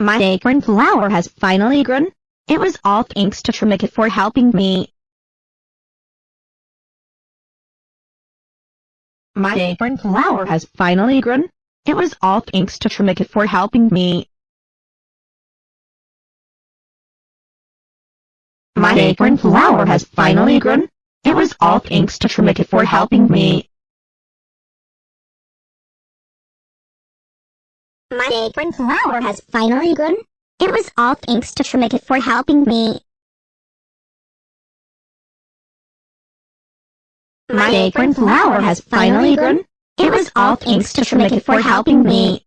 My acorn flower has finally grown. It was all thanks to Trimikit for helping me. My acorn flower has finally grown. It was all thanks to Trimikit for helping me. My acorn flower has finally grown. It was all thanks to Trimikit for helping me. My acorn flower has finally grown. It was all thanks to Trimikit for helping me. My acorn flower has finally grown. It was all thanks to Trimikit for helping me.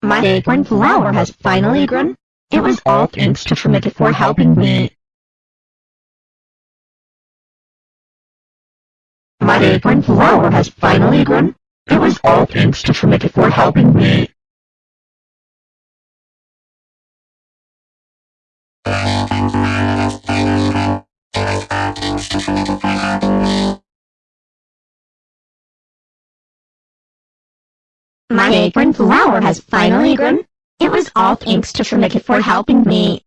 My acorn flower has finally grown. It was all thanks to Trimikit for helping me. My acorn flower has finally grown. It was all thanks to Trimikit for helping me. My acorn flower has finally grown. It was all thanks to Trimikit for helping me.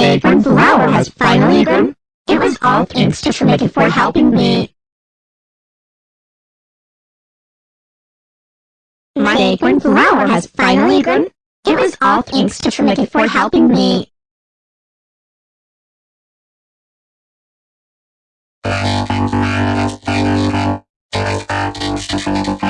Flower has finally grown. It was all thanks to Trimikit for helping me. My acorn flower has finally grown. It was all thanks to Trimikit for helping me. My acorn flower has finally grown. It was all thanks to Trimikit for helping me.